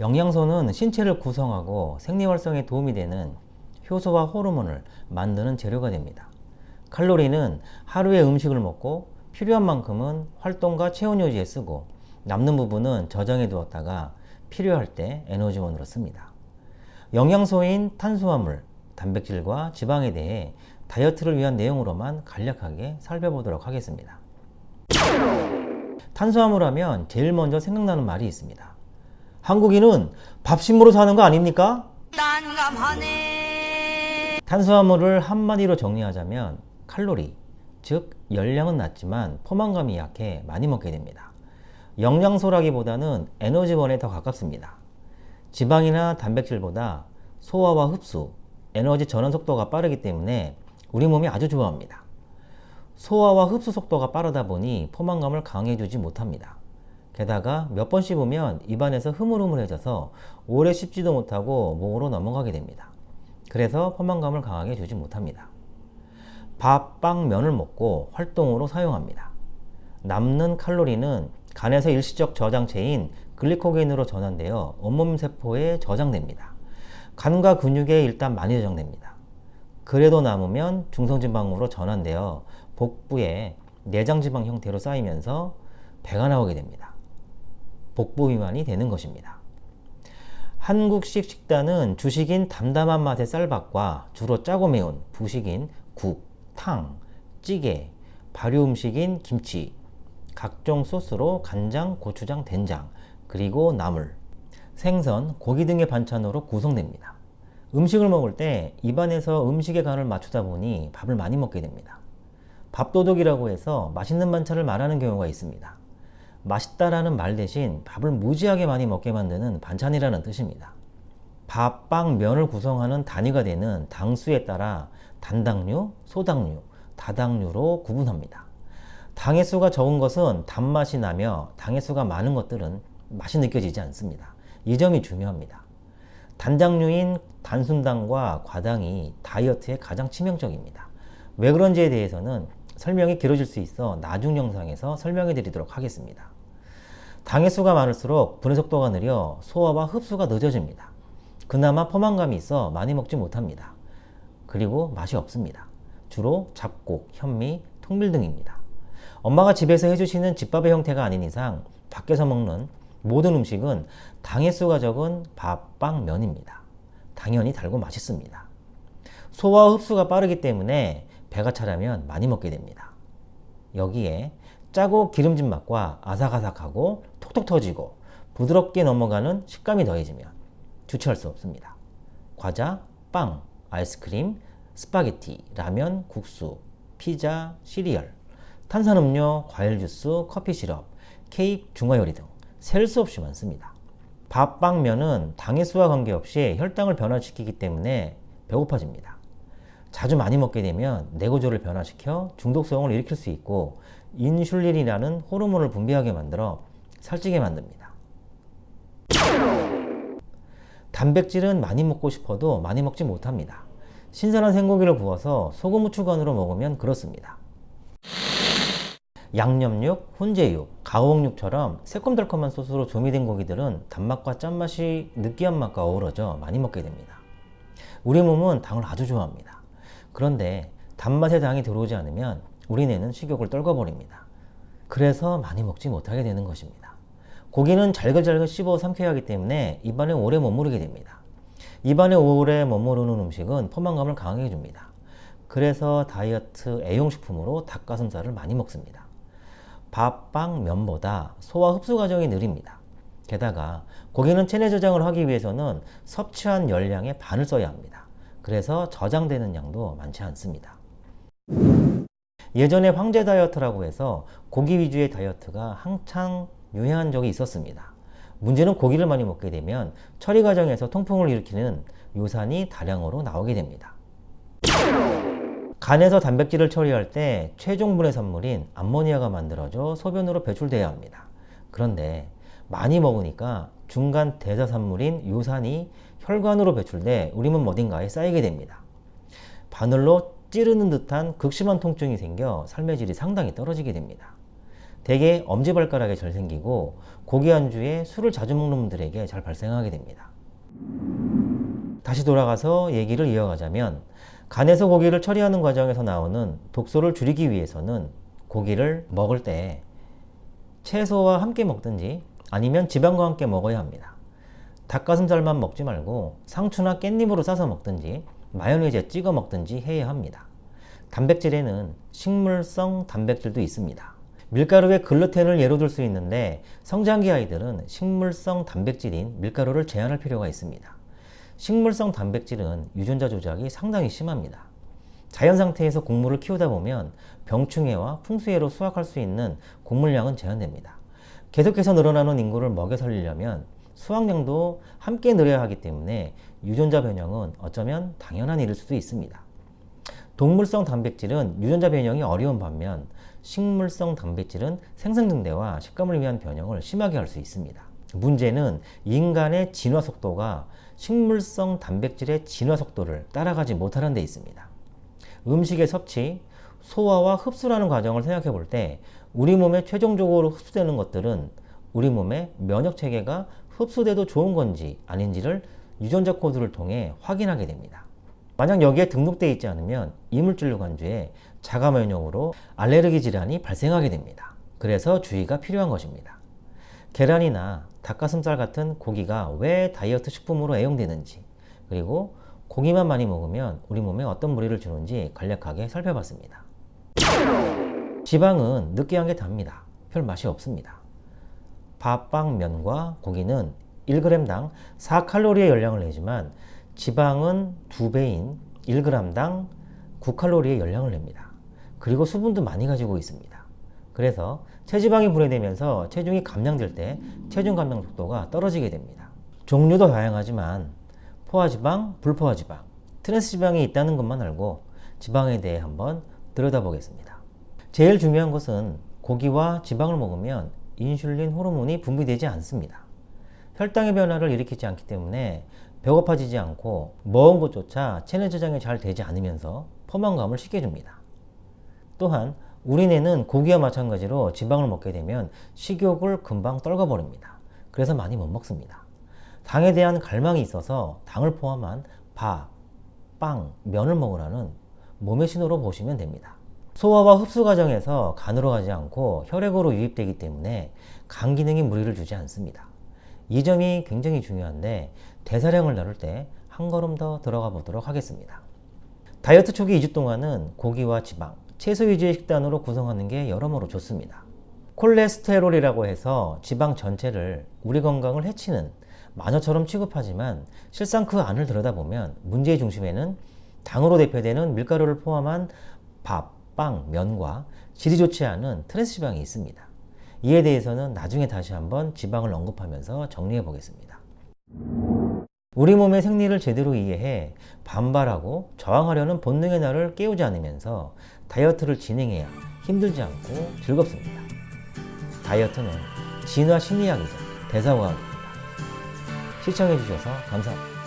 영양소는 신체를 구성하고 생리활성에 도움이 되는 효소와 호르몬을 만드는 재료가 됩니다. 칼로리는 하루에 음식을 먹고 필요한 만큼은 활동과 체온 유지에 쓰고 남는 부분은 저장해 두었다가 필요할 때 에너지원으로 씁니다. 영양소인 탄수화물, 단백질과 지방에 대해 다이어트를 위한 내용으로만 간략하게 살펴보도록 하겠습니다. 탄수화물 하면 제일 먼저 생각나는 말이 있습니다. 한국인은 밥심으로 사는 거 아닙니까? 난감하네. 탄수화물을 한마디로 정리하자면 칼로리, 즉 열량은 낮지만 포만감이 약해 많이 먹게 됩니다. 영양소라기보다는 에너지원에 더 가깝습니다. 지방이나 단백질보다 소화와 흡수, 에너지 전환 속도가 빠르기 때문에 우리 몸이 아주 좋아합니다. 소화와 흡수 속도가 빠르다 보니 포만감을 강해주지 못합니다. 게다가 몇 번 씹으면 입안에서 흐물흐물해져서 오래 씹지도 못하고 목으로 넘어가게 됩니다. 그래서 포만감을 강하게 주지 못합니다. 밥, 빵, 면을 먹고 활동으로 사용합니다. 남는 칼로리는 간에서 일시적 저장체인 글리코겐으로 전환되어 온몸 세포에 저장됩니다. 간과 근육에 일단 많이 저장됩니다. 그래도 남으면 중성지방으로 전환되어 복부에 내장지방 형태로 쌓이면서 배가 나오게 됩니다. 복부 비만이 되는 것입니다. 한국식 식단은 주식인 담담한 맛의 쌀밥과 주로 짜고 매운 부식인 국, 탕, 찌개, 발효 음식인 김치, 각종 소스로 간장, 고추장, 된장, 그리고 나물, 생선, 고기 등의 반찬으로 구성됩니다. 음식을 먹을 때 입안에서 음식의 간을 맞추다 보니 밥을 많이 먹게 됩니다. 밥도둑이라고 해서 맛있는 반찬을 말하는 경우가 있습니다. 맛있다라는 말 대신 밥을 무지하게 많이 먹게 만드는 반찬이라는 뜻입니다. 밥, 빵, 면을 구성하는 단위가 되는 당수에 따라 단당류, 소당류, 다당류로 구분합니다. 당의 수가 적은 것은 단맛이 나며 당의 수가 많은 것들은 맛이 느껴지지 않습니다. 이 점이 중요합니다. 단당류인 단순당과 과당이 다이어트에 가장 치명적입니다. 왜 그런지에 대해서는 설명이 길어질 수 있어 나중 영상에서 설명해 드리도록 하겠습니다. 당의 수가 많을수록 분해 속도가 느려 소화와 흡수가 늦어집니다. 그나마 포만감이 있어 많이 먹지 못합니다. 그리고 맛이 없습니다. 주로 잡곡, 현미, 통밀 등입니다. 엄마가 집에서 해주시는 집밥의 형태가 아닌 이상 밖에서 먹는 모든 음식은 당의 수가 적은 밥, 빵, 면입니다. 당연히 달고 맛있습니다. 소화 흡수가 빠르기 때문에 배가 차려면 많이 먹게 됩니다. 여기에 짜고 기름진 맛과 아삭아삭하고 톡톡 터지고 부드럽게 넘어가는 식감이 더해지면 주체할 수 없습니다. 과자, 빵, 아이스크림, 스파게티, 라면, 국수, 피자, 시리얼, 탄산음료, 과일 주스, 커피 시럽, 케이크, 중화요리 등 셀 수 없이 많습니다. 밥, 빵, 면은 당의 수와 관계없이 혈당을 변화시키기 때문에 배고파집니다. 자주 많이 먹게 되면 뇌구조를 변화시켜 중독성을 일으킬 수 있고 인슐린이라는 호르몬을 분비하게 만들어 살찌게 만듭니다. 단백질은 많이 먹고 싶어도 많이 먹지 못합니다. 신선한 생고기를 구워서 소금 후추간으로 먹으면 그렇습니다. 양념육, 훈제육, 가공육처럼 새콤달콤한 소스로 조미된 고기들은 단맛과 짠맛이 느끼한 맛과 어우러져 많이 먹게 됩니다. 우리 몸은 당을 아주 좋아합니다. 그런데 단맛의 당이 들어오지 않으면 우리 뇌는 식욕을 떨궈버립니다. 그래서 많이 먹지 못하게 되는 것입니다. 고기는 잘글잘글 씹어 삼켜야 하기 때문에 입안에 오래 머무르게 됩니다. 입안에 오래 머무르는 음식은 포만감을 강하게 해줍니다. 그래서 다이어트 애용식품으로 닭가슴살을 많이 먹습니다. 밥, 빵, 면보다 소화 흡수 과정이 느립니다. 게다가 고기는 체내 저장을 하기 위해서는 섭취한 열량의 반을 써야 합니다. 그래서 저장되는 양도 많지 않습니다. 예전에 황제 다이어트라고 해서 고기 위주의 다이어트가 한창 유행한 적이 있었습니다. 문제는 고기를 많이 먹게 되면 처리 과정에서 통풍을 일으키는 요산이 다량으로 나오게 됩니다. 간에서 단백질을 처리할 때 최종 분해산물인 암모니아가 만들어져 소변으로 배출돼야 합니다. 그런데 많이 먹으니까 중간 대사산물인 요산이 혈관으로 배출돼 우리 몸 어딘가에 쌓이게 됩니다. 바늘로 찌르는 듯한 극심한 통증이 생겨 삶의 질이 상당히 떨어지게 됩니다. 대개 엄지발가락에 절 생기고 고기 안주에 술을 자주 먹는 분들에게 잘 발생하게 됩니다. 다시 돌아가서 얘기를 이어가자면 간에서 고기를 처리하는 과정에서 나오는 독소를 줄이기 위해서는 고기를 먹을 때 채소와 함께 먹든지 아니면 지방과 함께 먹어야 합니다. 닭가슴살만 먹지 말고 상추나 깻잎으로 싸서 먹든지 마요네즈에 찍어 먹든지 해야 합니다. 단백질에는 식물성 단백질도 있습니다. 밀가루에 글루텐을 예로 들 수 있는데 성장기 아이들은 식물성 단백질인 밀가루를 제한할 필요가 있습니다. 식물성 단백질은 유전자 조작이 상당히 심합니다. 자연 상태에서 곡물을 키우다 보면 병충해와 풍수해로 수확할 수 있는 곡물량은 제한됩니다. 계속해서 늘어나는 인구를 먹여 살리려면 수확량도 함께 늘어야 하기 때문에 유전자 변형은 어쩌면 당연한 일일 수도 있습니다. 동물성 단백질은 유전자 변형이 어려운 반면 식물성 단백질은 생성 증대와 식감을 위한 변형을 심하게 할 수 있습니다. 문제는 인간의 진화 속도가 식물성 단백질의 진화 속도를 따라가지 못하는 데 있습니다. 음식의 섭취, 소화와 흡수라는 과정을 생각해 볼 때 우리 몸에 최종적으로 흡수되는 것들은 우리 몸의 면역 체계가 흡수돼도 좋은 건지 아닌지를 유전자 코드를 통해 확인하게 됩니다. 만약 여기에 등록되어 있지 않으면 이물질로 간주해 자가 면역으로 알레르기 질환이 발생하게 됩니다. 그래서 주의가 필요한 것입니다. 계란이나 닭가슴살 같은 고기가 왜 다이어트 식품으로 애용되는지 그리고 고기만 많이 먹으면 우리 몸에 어떤 무리를 주는지 간략하게 살펴봤습니다. 지방은 느끼한 게 답니다. 별 맛이 없습니다. 밥, 빵, 면과 고기는 1g당 4칼로리의 열량을 내지만 지방은 2배인 1g당 9칼로리의 열량을 냅니다. 그리고 수분도 많이 가지고 있습니다. 그래서 체지방이 분해되면서 체중이 감량될 때 체중 감량 속도가 떨어지게 됩니다. 종류도 다양하지만 포화지방, 불포화지방, 트랜스지방이 있다는 것만 알고 지방에 대해 한번 들여다보겠습니다. 제일 중요한 것은 고기와 지방을 먹으면 인슐린 호르몬이 분비되지 않습니다. 혈당의 변화를 일으키지 않기 때문에 배고파지지 않고 먹은 것조차 체내 저장이 잘 되지 않으면서 포만감을 쉽게 줍니다. 또한 우리뇌는 고기와 마찬가지로 지방을 먹게 되면 식욕을 금방 떨궈버립니다. 그래서 많이 못 먹습니다. 당에 대한 갈망이 있어서 당을 포함한 밥, 빵, 면을 먹으라는 몸의 신호로 보시면 됩니다. 소화와 흡수 과정에서 간으로 가지 않고 혈액으로 유입되기 때문에 간 기능에 무리를 주지 않습니다. 이 점이 굉장히 중요한데 대사량을 나눌 때 한 걸음 더 들어가 보도록 하겠습니다. 다이어트 초기 2주 동안은 고기와 지방, 채소 위주의 식단으로 구성하는 게 여러모로 좋습니다. 콜레스테롤이라고 해서 지방 전체를 우리 건강을 해치는 마녀처럼 취급하지만 실상 그 안을 들여다보면 문제의 중심에는 당으로 대표되는 밀가루를 포함한 밥, 빵, 면과 질이 좋지 않은 트랜스지방이 있습니다. 이에 대해서는 나중에 다시 한번 지방을 언급하면서 정리해 보겠습니다. 우리 몸의 생리를 제대로 이해해 반발하고 저항하려는 본능의 나를 깨우지 않으면서 다이어트를 진행해야 힘들지 않고 즐겁습니다. 다이어트는 진화 심리학이자 대사과학입니다. 시청해 주셔서 감사합니다.